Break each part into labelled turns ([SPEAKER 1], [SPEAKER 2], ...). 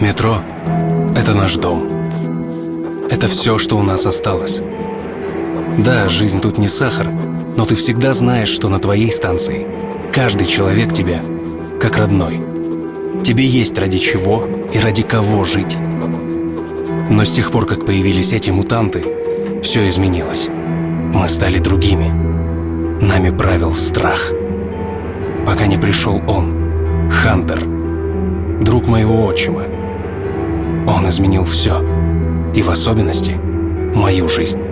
[SPEAKER 1] Метро – это наш дом. Это все, что у нас осталось. Да, жизнь тут не сахар, но ты всегда знаешь, что на твоей станции каждый человек тебя как родной. Тебе есть ради чего и ради кого жить. Но с тех пор, как появились эти мутанты, все изменилось. Мы стали другими. Нами правил страх. Пока не пришел он, Хантер, друг моего отчима. Он изменил все, и в особенности мою жизнь.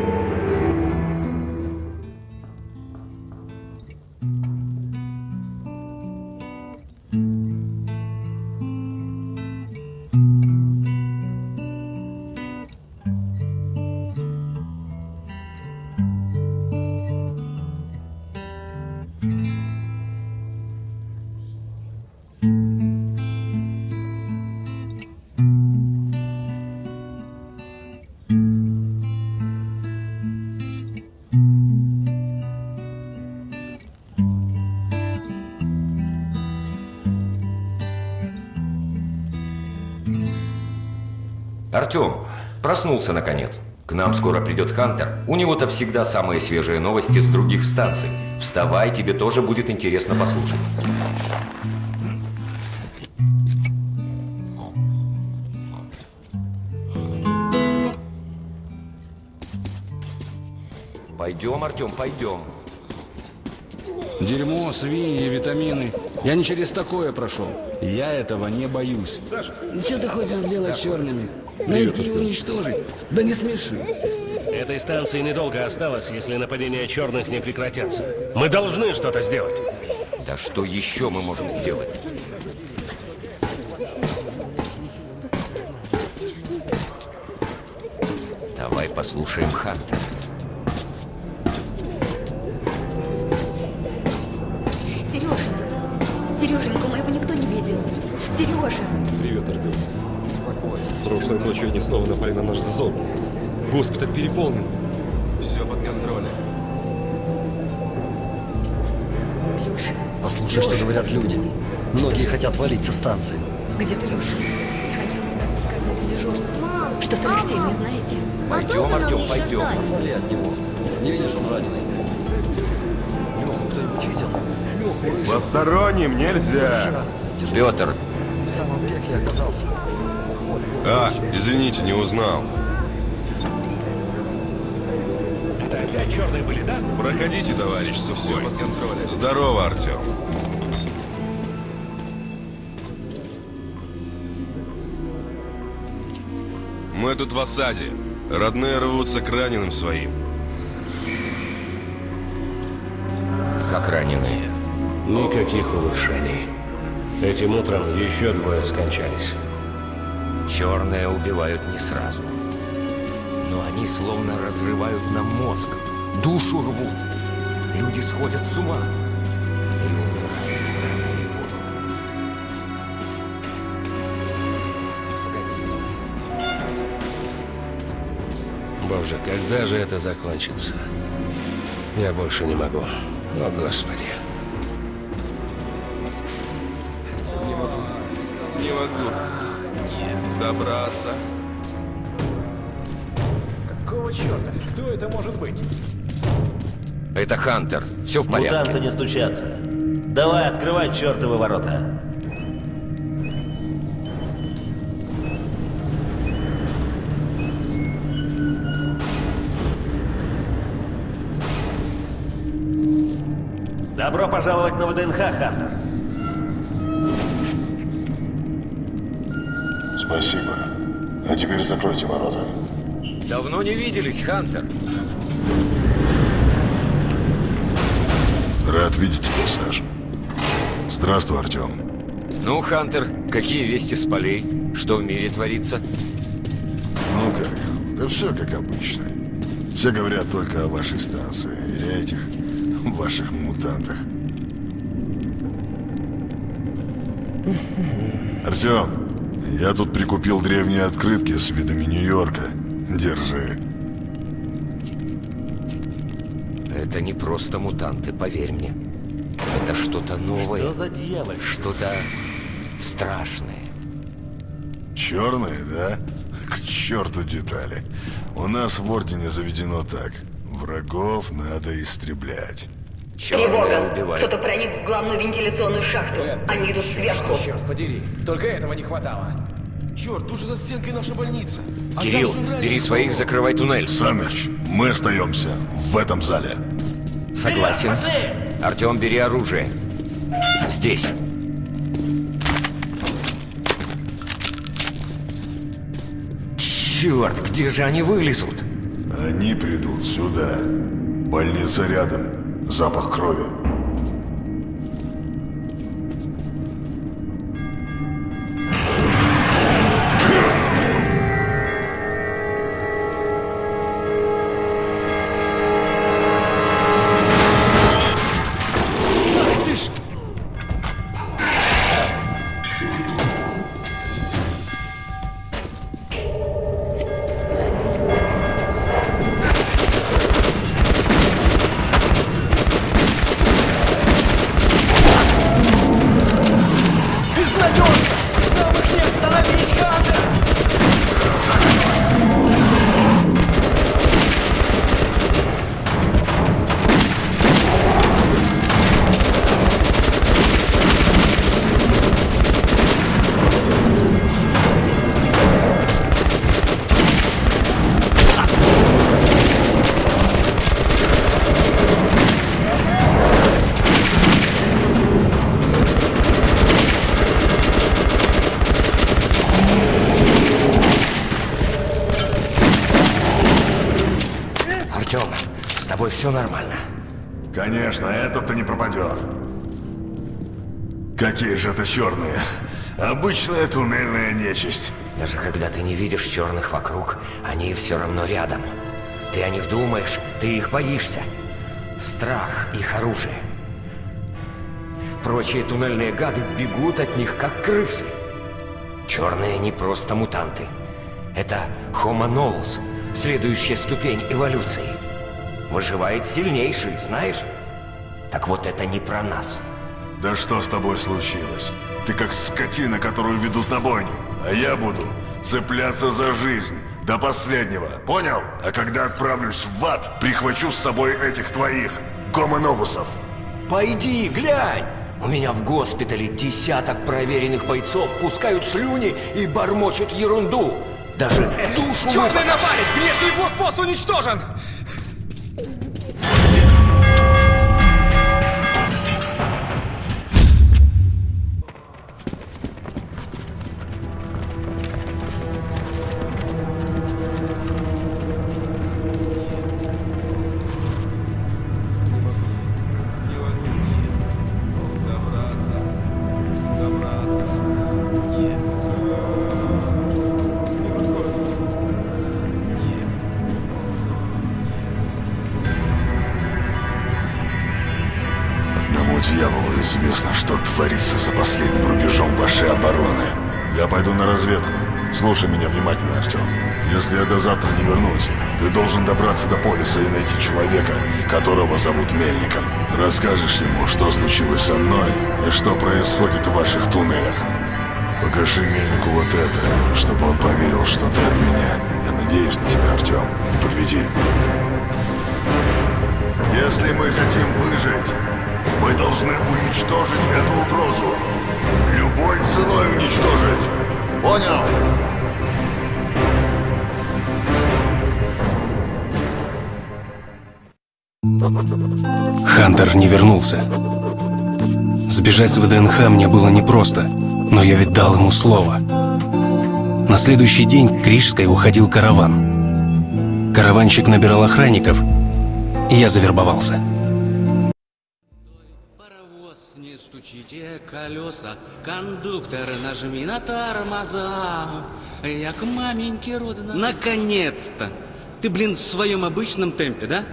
[SPEAKER 2] Артем, проснулся наконец. К нам скоро придет Хантер. У него-то всегда самые свежие новости с других станций. Вставай, тебе тоже будет интересно послушать. Пойдем, Артем, пойдем.
[SPEAKER 3] Дерьмо, свиньи, витамины. Я не через такое прошел. Я этого не боюсь. Саша. Ну, что ты хочешь сделать с черными? Найти и уничтожить? Да не смеши.
[SPEAKER 4] Этой станции недолго осталось, если нападения черных не прекратятся. Мы должны что-то сделать.
[SPEAKER 2] Да что еще мы можем сделать? Давай послушаем Хантера.
[SPEAKER 5] Прошлой ночью они снова напали на наш дозор. Госпиталь переполнен. Все под контролем.
[SPEAKER 6] Леша.
[SPEAKER 7] Послушай, что
[SPEAKER 6] Леша,
[SPEAKER 7] говорят
[SPEAKER 6] боже
[SPEAKER 7] люди.
[SPEAKER 6] мой.
[SPEAKER 7] Многие
[SPEAKER 6] Что
[SPEAKER 7] хотят
[SPEAKER 6] ты
[SPEAKER 7] валить со станции.
[SPEAKER 6] Где ты, Леша? Я хотела тебя отпускать на это дежурство.
[SPEAKER 8] Мам,
[SPEAKER 6] Что с Алексеем, не знаете?
[SPEAKER 8] а
[SPEAKER 2] Пойдем,
[SPEAKER 8] нам
[SPEAKER 2] Артем, пойдем.
[SPEAKER 8] ждать?
[SPEAKER 7] Отвали от него. Не видишь, он раненый. Леху кто-нибудь видел? Леху.
[SPEAKER 9] Посторонним нельзя.
[SPEAKER 2] Петр,
[SPEAKER 7] В самом пекле оказался.
[SPEAKER 5] А, извините, не узнал.
[SPEAKER 4] Это опять черные были, да?
[SPEAKER 5] Проходите, товарищ Сухой. Все под контролем. Здорово, Артем. Мы тут в осаде. Родные рвутся к раненым своим.
[SPEAKER 2] как раненые.
[SPEAKER 4] Никаких улучшений. Этим утром еще двое скончались.
[SPEAKER 2] Черные убивают не сразу. Но они словно разрывают нам мозг. Душу рвут. Люди сходят с ума.
[SPEAKER 4] Боже, когда же это закончится? Я больше не могу. О, Господи.
[SPEAKER 5] Добраться.
[SPEAKER 9] Какого черта? Кто это может быть?
[SPEAKER 2] Это Хантер. Все в порядке.
[SPEAKER 10] Мутанты не стучатся. Давай, открывай чертовы ворота. Добро пожаловать на ВДНХ, Хантер.
[SPEAKER 11] Спасибо. А теперь закройте ворота.
[SPEAKER 2] Давно не виделись, Хантер.
[SPEAKER 11] Рад видеть тебя, Саш. Здравствуй, Артем.
[SPEAKER 2] Ну, Хантер, какие вести с полей? Что в мире творится?
[SPEAKER 11] Ну как? Да все как обычно. Все говорят только о вашей станции и этих ваших мутантах. Артем, я тут прикупил древние открытки с видами Нью-Йорка. Держи.
[SPEAKER 2] Это не просто мутанты, поверь мне. Это что-то новое.
[SPEAKER 10] Что за дьявол?
[SPEAKER 2] Что-то страшное.
[SPEAKER 11] Черные, да? К черту детали. У нас в Ордене заведено так. Врагов надо истреблять.
[SPEAKER 2] Убивают.
[SPEAKER 8] Кто-то проник в главную вентиляционную шахту. Они идут сверху.
[SPEAKER 9] Черт подери, только этого не хватало. Черт, тут же за стенкой наша больница. А
[SPEAKER 2] Кирилл, бери своих, закрывай туннель.
[SPEAKER 11] Саныч, мы остаемся в этом зале.
[SPEAKER 2] Согласен. Артем, бери оружие. Здесь. Черт, где же они вылезут?
[SPEAKER 11] Они придут сюда. Больница рядом. Запах крови. Конечно, этот-то не пропадет. Какие же это черные? Обычная туннельная нечисть.
[SPEAKER 2] Даже когда ты не видишь черных вокруг, они все равно рядом. Ты о них думаешь, ты их боишься. Страх — их оружие. Прочие туннельные гады бегут от них, как крысы. Черные не просто мутанты. Это Homo novus, следующая ступень эволюции. Выживает сильнейший, знаешь? Так вот это не про нас.
[SPEAKER 11] Да что с тобой случилось? Ты как скотина, которую ведут на бойню. А я буду цепляться за жизнь до последнего. Понял? А когда отправлюсь в ад, прихвачу с собой этих твоих гомоновусов.
[SPEAKER 2] Пойди, глянь! У меня в госпитале десяток проверенных бойцов пускают слюни и бормочут ерунду. Даже душу
[SPEAKER 9] Черный напарник! Внешний блокпост уничтожен!
[SPEAKER 11] Дьяволу известно, что творится за последним рубежом вашей обороны. Я пойду на разведку. Слушай меня внимательно, Артем. Если я до завтра не вернусь, ты должен добраться до полиса и найти человека, которого зовут Мельником. Расскажешь ему, что случилось со мной и что происходит в ваших туннелях. Покажи Мельнику вот это, чтобы он поверил, что ты от меня. Я надеюсь на тебя, Артем. Не подведи. Если мы хотим выжить, мы должны уничтожить эту угрозу. Любой ценой уничтожить. Понял?
[SPEAKER 1] Хантер не вернулся. Сбежать с ВДНХ мне было непросто, но я ведь дал ему слово. На следующий день к Рижской уходил караван. Караванщик набирал охранников, и я завербовался.
[SPEAKER 3] Колеса, кондуктор, нажми на тормоза. Я к маменьке родна. Наконец-то! Ты, блин, в своем обычном темпе, да?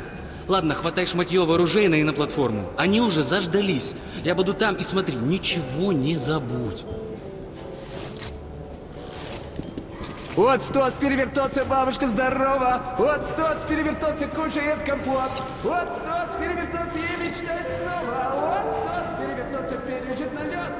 [SPEAKER 3] Ладно, хватай шматье оружейное и на платформу. Они уже заждались. Я буду там и смотри, ничего не забудь.
[SPEAKER 12] Вот стоц перевертоться, бабушка здорова! Вот стоц перевертоться, кушает компот! Вот стоц перевертоться и мечтает снова! Вот стоц перевертоться, Бежит на лед!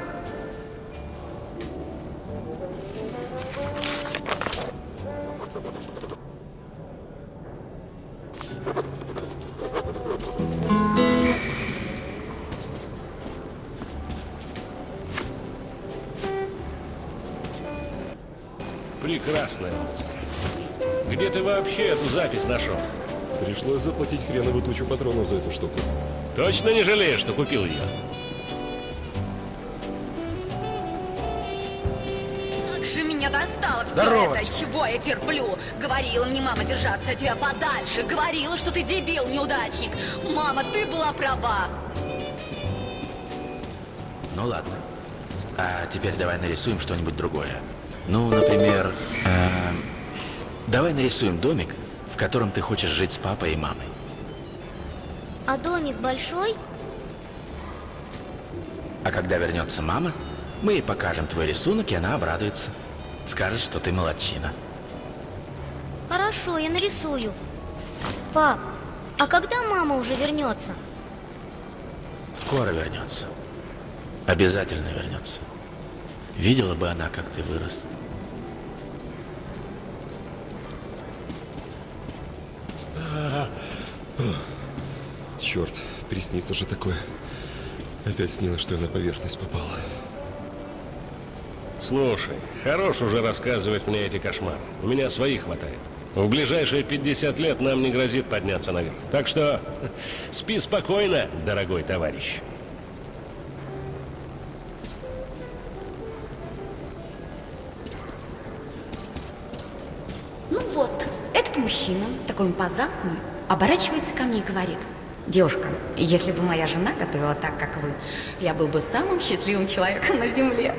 [SPEAKER 4] Прекрасная музыка. Где ты вообще эту запись нашел?
[SPEAKER 5] Пришлось заплатить хреновую тучу патронов за эту штуку.
[SPEAKER 4] Точно не жалею, что купил ее?
[SPEAKER 6] Все
[SPEAKER 9] Здорово.
[SPEAKER 6] это, чего я терплю. Говорила мне мама держаться от тебя подальше. Говорила, что ты дебил, неудачник. Мама, ты была права.
[SPEAKER 7] Ну ладно. А теперь давай нарисуем что-нибудь другое. Ну, например, эм, давай нарисуем домик, в котором ты хочешь жить с папой и мамой.
[SPEAKER 13] А домик большой?
[SPEAKER 7] А когда вернется мама, мы ей покажем твой рисунок, и она обрадуется. Скажет, что ты молодчина.
[SPEAKER 13] Хорошо, я нарисую. Пап, а когда мама уже вернется?
[SPEAKER 7] Скоро вернется. Обязательно вернется. Видела бы она, как ты вырос.
[SPEAKER 5] Черт, приснится же такое. Опять снилось, что я на поверхность попал.
[SPEAKER 4] Слушай, хорош уже рассказывать мне эти кошмары. У меня своих хватает. В ближайшие 50 лет нам не грозит подняться наверх. Так что спи спокойно, дорогой товарищ.
[SPEAKER 6] Ну вот, этот мужчина, такой импозантный, оборачивается ко мне и говорит. Девушка, если бы моя жена готовила так, как вы, я был бы самым счастливым человеком на земле.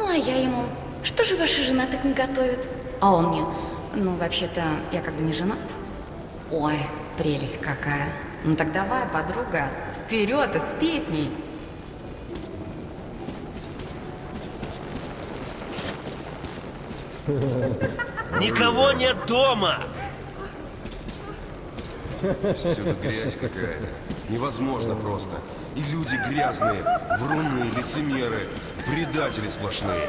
[SPEAKER 6] Ну, а я ему, что же ваша жена так не готовит? А он мне, ну, вообще-то, я как бы не женат. Ой, прелесть какая. Ну так давай, подруга, вперед и с песней.
[SPEAKER 10] Никого нет дома!
[SPEAKER 9] Всюду грязь какая-то. Невозможно просто. И люди грязные, вруны, лицемеры, предатели сплошные.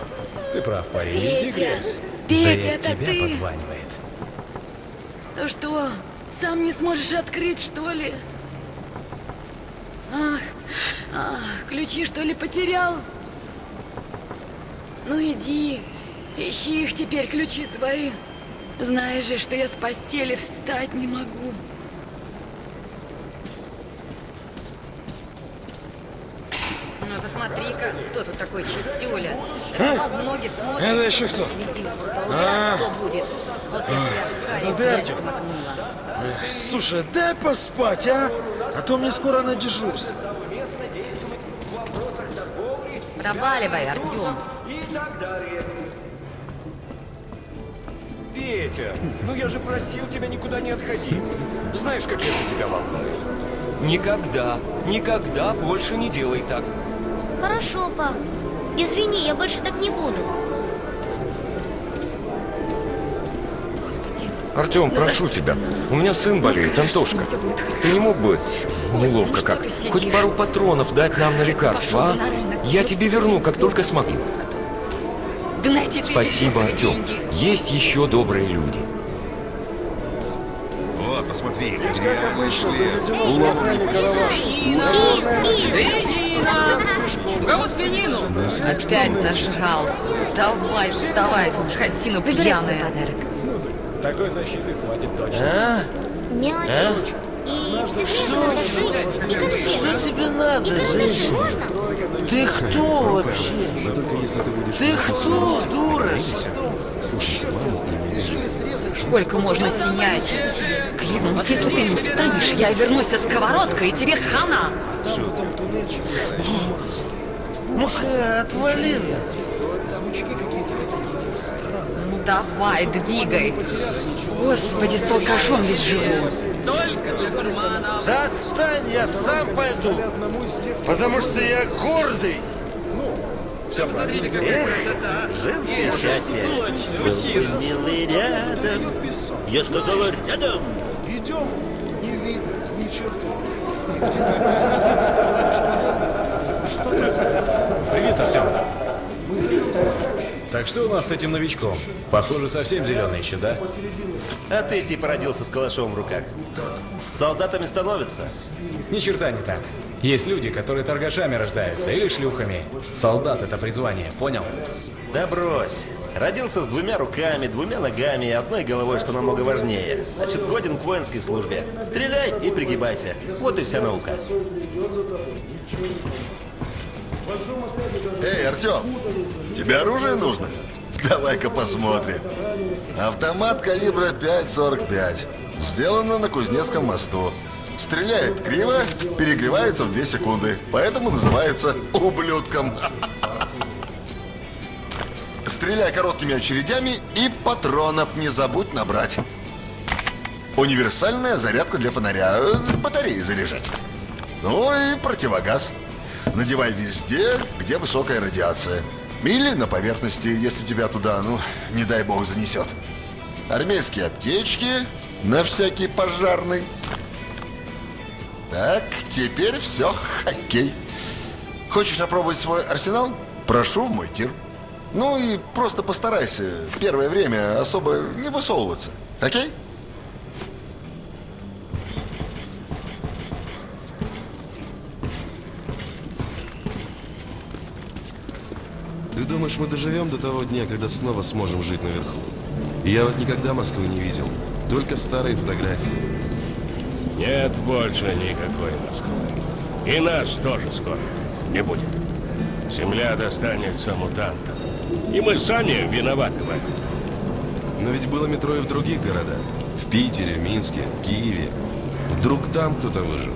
[SPEAKER 14] Ты прав, парень,
[SPEAKER 6] Петя, Петя, это
[SPEAKER 14] тебя
[SPEAKER 6] ты?
[SPEAKER 14] подванивает.
[SPEAKER 6] Ну что, сам не сможешь открыть, что ли? Ах, ах, ключи что ли потерял? Ну иди, ищи их теперь, ключи свои. Знаешь же, что я с постели встать не могу. Ну посмотри-ка, кто тут такой чистюля. Это под ноги смотрит.
[SPEAKER 15] Это еще кто?
[SPEAKER 6] Среди
[SPEAKER 15] А.
[SPEAKER 6] кто будет? Вот это
[SPEAKER 15] это ты, Артем?
[SPEAKER 6] пальцем макнула.
[SPEAKER 15] Эх, Слушай, дай поспать, а? А то мне скоро на дежурство.
[SPEAKER 6] Проваливай, Артем.
[SPEAKER 2] Петя, ну я же просил тебя никуда не отходить. Знаешь, как я за тебя волнуюсь. Никогда, никогда больше не делай так.
[SPEAKER 13] Хорошо, пап. Извини, я больше так не буду.
[SPEAKER 2] Артем,
[SPEAKER 6] Ну,
[SPEAKER 2] прошу тебя. У меня сын болеет, Антошка. Ты не мог бы, неловко как,
[SPEAKER 6] ты сидишь?
[SPEAKER 2] хоть пару патронов дать нам на
[SPEAKER 6] на
[SPEAKER 2] а? Я тебе верну, как только смогу. Спасибо, Артем. Есть еще добрые люди.
[SPEAKER 11] Вот, посмотри,
[SPEAKER 15] Как обычно, заведено охране
[SPEAKER 12] Кого свинину?
[SPEAKER 6] Опять нажрался. Давай, вставай, скотина пьяная.
[SPEAKER 12] свой
[SPEAKER 14] Такой защиты хватит точно.
[SPEAKER 13] Мячик. И цветы надо жить. И конфеты.
[SPEAKER 10] Что тебе надо,
[SPEAKER 13] И карандаши
[SPEAKER 10] женщина?
[SPEAKER 13] можно?
[SPEAKER 10] Ты кто вообще?
[SPEAKER 5] Но только если ты будешь...
[SPEAKER 10] Ты кто, дура?
[SPEAKER 5] Слушайся, маму и не.
[SPEAKER 6] Сколько можно синячить? Клянусь, если ты не встанешь, я вернусь со сковородкой, и тебе хана.
[SPEAKER 10] Ну-ка, отвали.
[SPEAKER 6] Ну давай, двигай. Господи, с алкашом ведь живу.
[SPEAKER 12] Только для гурманов.
[SPEAKER 10] Да отстань, я сам пойду. Потому что я гордый.
[SPEAKER 12] Все, посмотрите, какая красота.
[SPEAKER 10] Женское счастье. Был бы милый рядом. Я сказала рядом.
[SPEAKER 15] Идем, не видно ни черты.
[SPEAKER 14] Привет, Артем. Так что у нас с этим новичком? Похоже, совсем зеленый еще, да?
[SPEAKER 10] А ты типа родился с калашом в руках. Солдатами становятся.
[SPEAKER 14] Ни черта не так. Есть люди, которые торгашами рождаются или шлюхами. Солдат — это призвание, понял?
[SPEAKER 10] Да брось. Родился с двумя руками, двумя ногами и одной головой, что намного важнее. Значит, годен к воинской службе. Стреляй и пригибайся. Вот и вся наука.
[SPEAKER 11] Эй, Артем, тебе оружие нужно? Давай-ка посмотрим. Автомат калибра 5.45. Сделано на Кузнецком мосту. Стреляет криво, перегревается в 2 секунды. Поэтому называется ублюдком. Стреляй короткими очередями и патронов не забудь набрать. Универсальная зарядка для фонаря. Батареи заряжать. Ну и противогаз. Надевай везде, где высокая радиация. Или на поверхности, если тебя туда, ну, не дай бог, занесет. Армейские аптечки на всякий пожарный. Так, теперь все, хоккей. Хочешь опробовать свой арсенал? Прошу в мой тир. Ну и просто постарайся первое время особо не высовываться. Окей?
[SPEAKER 5] Думаешь, мы доживем до того дня, когда снова сможем жить наверху? Я вот никогда Москвы не видел. Только старые фотографии.
[SPEAKER 4] Нет больше никакой Москвы. И нас тоже скоро не будет. Земля достанется мутантам. И мы сами виноваты в этом.
[SPEAKER 5] Но ведь было метро и в других городах. В Питере, в Минске, в Киеве. Вдруг там кто-то выжил.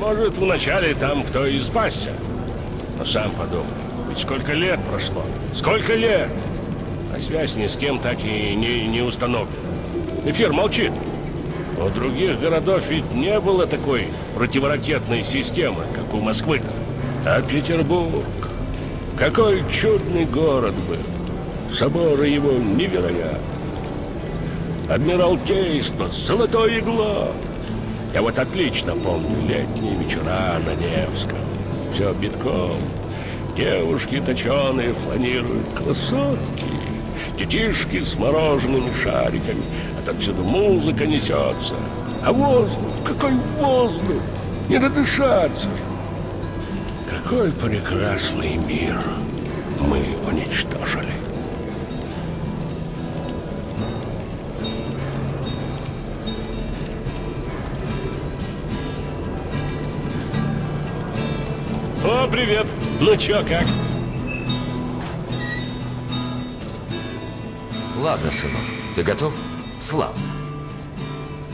[SPEAKER 4] Может, вначале там кто и спасся. Но сам подумай, ведь сколько лет прошло? Сколько лет? А связь ни с кем так и не, не установлена. Эфир молчит. У других городов ведь не было такой противоракетной системы, как у Москвы-то. А Петербург... Какой чудный город был. Соборы его невероятны. Адмиралтейство, золотое игло. Я вот отлично помню летние вечера на Невском. Все битком. Девушки точеные фланируют, красотки. Детишки с морожеными шариками. Отовсюду музыка несется. А воздух, какой воздух! Не надышаться же. Какой прекрасный мир мы уничтожили. О, привет! Ну чё, как?
[SPEAKER 2] Ладно, сынок, ты готов? Славно.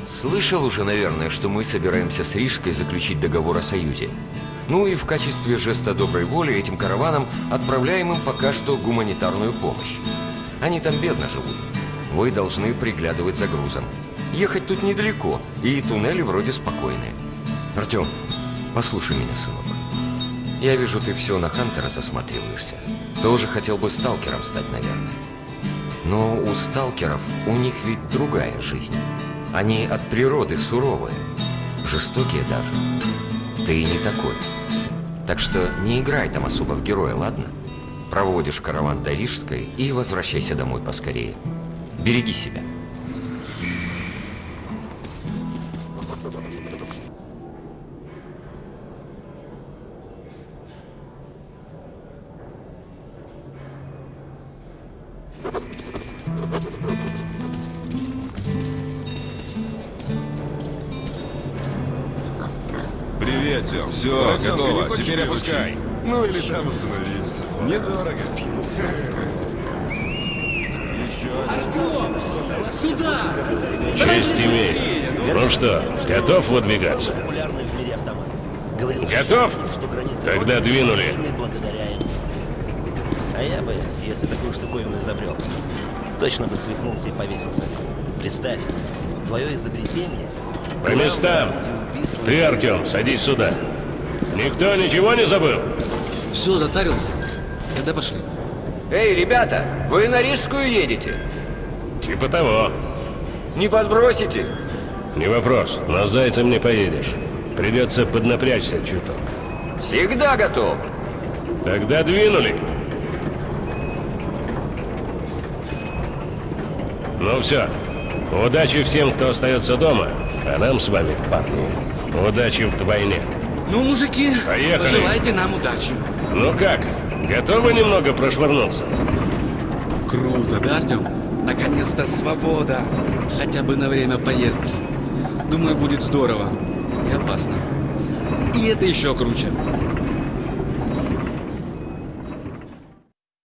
[SPEAKER 2] Слышал уже, наверное, что мы собираемся с Рижской заключить договор о союзе. Ну и в качестве жеста доброй воли этим караванам отправляем им пока что гуманитарную помощь. Они там бедно живут. Вы должны приглядывать за грузом. Ехать тут недалеко, и туннели вроде спокойные. Артем, послушай меня, сынок. Я вижу, ты все на Хантера засматриваешься. Тоже хотел бы сталкером стать, наверное. Но у сталкеров у них ведь другая жизнь. Они от природы суровые, жестокие даже. Ты не такой. Так что не играй там особо в героя, ладно? Проводишь караван до Рижской и возвращайся домой поскорее. Береги себя.
[SPEAKER 15] Хочешь
[SPEAKER 5] Теперь опускай. Ну или там остановиться. Недорого. Спину
[SPEAKER 3] Сюда!
[SPEAKER 4] Честь имею. Ну что, готов выдвигаться? Готов? Тогда двинули.
[SPEAKER 10] А я бы, если такую штуковину изобрел, точно бы свихнулся и повесился. Представь, твое изобретение...
[SPEAKER 4] По местам. Ты, Артем, садись сюда. Никто ничего не забыл?
[SPEAKER 3] Все, затарился. Тогда пошли.
[SPEAKER 2] Эй, ребята, вы на Рижскую едете?
[SPEAKER 4] Типа того.
[SPEAKER 2] Не подбросите?
[SPEAKER 4] Не вопрос, но с зайцем не поедешь. Придется поднапрячься чуток.
[SPEAKER 2] Всегда готов.
[SPEAKER 4] Тогда двинули. Ну все. Удачи всем, кто остается дома. А нам с вами, парни, удачи вдвойне.
[SPEAKER 3] Ну, мужики,
[SPEAKER 4] Поехали.
[SPEAKER 3] пожелайте нам удачи.
[SPEAKER 4] Ну как, готовы немного прошвырнуться?
[SPEAKER 3] Круто, да, Артем? Наконец-то свобода. Хотя бы на время поездки. Думаю, будет здорово. И опасно. И это еще круче.